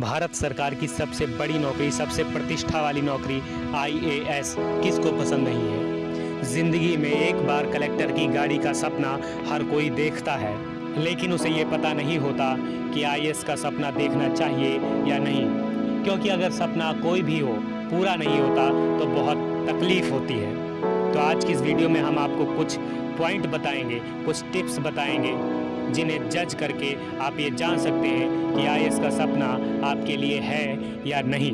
भारत सरकार की सबसे बड़ी नौकरी, सबसे प्रतिष्ठा वाली नौकरी आईएएस किसको पसंद नहीं है? ज़िंदगी में एक बार कलेक्टर की गाड़ी का सपना हर कोई देखता है, लेकिन उसे ये पता नहीं होता कि आईएएस का सपना देखना चाहिए या नहीं। क्योंकि अगर सपना कोई भी हो, पूरा नहीं होता तो बहुत तकलीफ़ होती है। तो आज की इस वीडियो में हम आपको कुछ पॉइंट बताएँगे, कुछ टिप्स बताएँगे जिन्हें जज करके आप ये जान सकते हैं कि आई का सपना आपके लिए है या नहीं।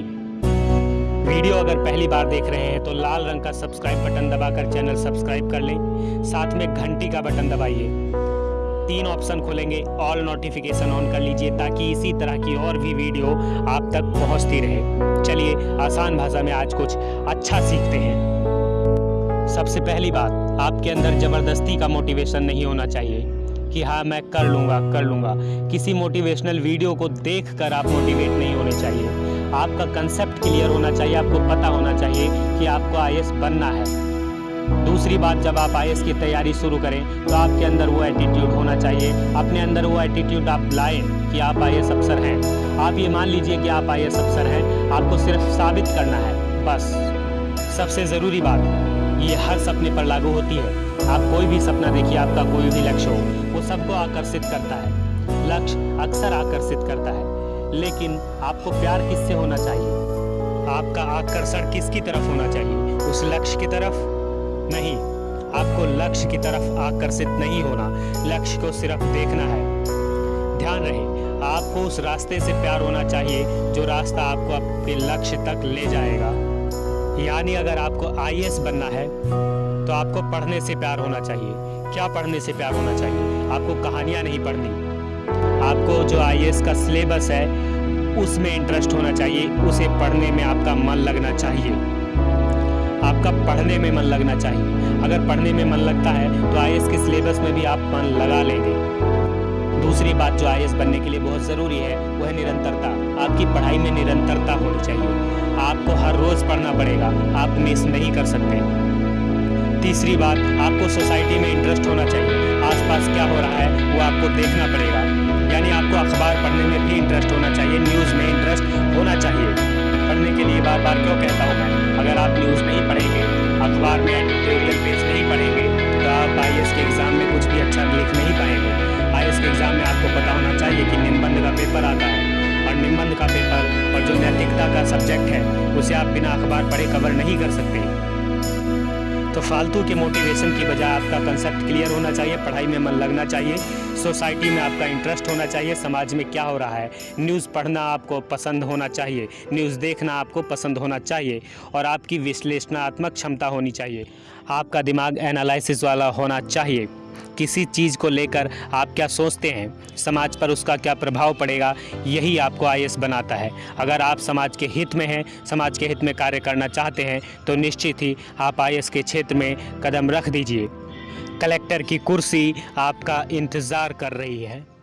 वीडियो अगर पहली बार देख रहे हैं तो लाल रंग का सब्सक्राइब बटन दबाकर चैनल सब्सक्राइब कर लें। साथ में घंटी का बटन दबाइए। तीन ऑप्शन खोलेंगे। ऑल नोटिफिकेशन ऑन कर लीजिए, ताकि इसी तरह की और भी वीडियो आप तक पहुँचती रहे। चलिए, आसान भाषा में आज कुछ अच्छा सीखते हैं। सबसे पहली बात, आपके अंदर ज़बरदस्ती का मोटिवेशन नहीं होना चाहिए। कि हाँ मैं कर लूँगा कर लूँगा। किसी मोटिवेशनल वीडियो को देख कर आप मोटिवेट नहीं होने चाहिए। आपका कंसेप्ट क्लियर होना चाहिए, आपको पता होना चाहिए कि आपको आई बनना है। दूसरी बात, जब आप आई की तैयारी शुरू करें तो आपके अंदर वो एटीट्यूड होना चाहिए। अपने अंदर वो एटीट्यूड आप लाएँ कि आप आई अफसर हैं। आप ये मान लीजिए कि आप आई अफसर हैं, आपको सिर्फ़ साबित करना है, बस। सबसे ज़रूरी बात, ये हर सपने पर लागू होती है। आप कोई भी सपना देखिए, आपका कोई भी लक्ष्य हो, वो सबको आकर्षित करता है। लक्ष्य अक्सर आकर्षित करता है, लेकिन आपको प्यार किससे होना चाहिए? आपका आकर्षण किसकी तरफ़ होना चाहिए? उस लक्ष्य की तरफ़ नहीं। आपको लक्ष्य की तरफ़ आकर्षित नहीं होना। लक्ष्य को सिर्फ़ देखना है। ध्यान रहे, आपको उस रास्ते से प्यार होना चाहिए, जो रास्ता आपको अपने लक्ष्य तक ले जाएगा। यानी अगर आपको आई बनना है तो आपको पढ़ने से प्यार होना चाहिए। क्या पढ़ने से प्यार होना चाहिए? आपको कहानियाँ नहीं पढ़नी। आपको जो आई का सिलेबस है, उसमें इंटरेस्ट होना चाहिए। उसे पढ़ने में आपका मन लगना चाहिए। आपका पढ़ने में मन लगना चाहिए। अगर पढ़ने में मन लगता है तो आई के सिलेबस में भी आप मन लगा लेंगे। दूसरी बात जो आईएएस बनने के लिए बहुत ज़रूरी है, वह निरंतरता। आपकी पढ़ाई में निरंतरता होनी चाहिए। आपको हर रोज़ पढ़ना पड़ेगा। आप मिस नहीं कर सकते। तीसरी बात, आपको सोसाइटी में इंटरेस्ट होना चाहिए। आसपास क्या हो रहा है, वो आपको देखना पड़ेगा। यानी आपको अखबार पढ़ने में भी इंटरेस्ट होना चाहिए। न्यूज़ में इंटरेस्ट होना चाहिए। पढ़ने के लिए बार बार क्यों कहता हूँ अगर आप न्यूज़ नहीं पढ़ेंगे, अखबार में एडिटोरियल पेज नहीं पढ़ेंगे तो आप आई के एग्ज़ाम में कुछ भी अच्छा लिख नहीं पाएँगे। आई के एग्ज़ाम में आपको पता होना चाहिए का सब्जेक्ट है, उसे आप बिना अखबार पढ़े कवर नहीं कर सकते। तो फालतू के मोटिवेशन की बजाय आपका कंसेप्ट क्लियर होना चाहिए, पढ़ाई में मन लगना चाहिए सोसाइटी में आपका इंटरेस्ट होना चाहिए, समाज में क्या हो रहा है? न्यूज़ पढ़ना आपको पसंद होना चाहिए न्यूज़ देखना आपको पसंद होना चाहिए, और आपकी विश्लेषणात्मक क्षमता होनी चाहिए। आपका दिमाग एनालिसिस वाला होना चाहिए। किसी चीज़ को लेकर आप क्या सोचते हैं? समाज पर उसका क्या प्रभाव पड़ेगा? यही आपको आई बनाता है। अगर आप समाज के हित में हैं, समाज के हित में कार्य करना चाहते हैं तो निश्चित ही आप आई के क्षेत्र में कदम रख दीजिए। कलेक्टर की कुर्सी आपका इंतज़ार कर रही है।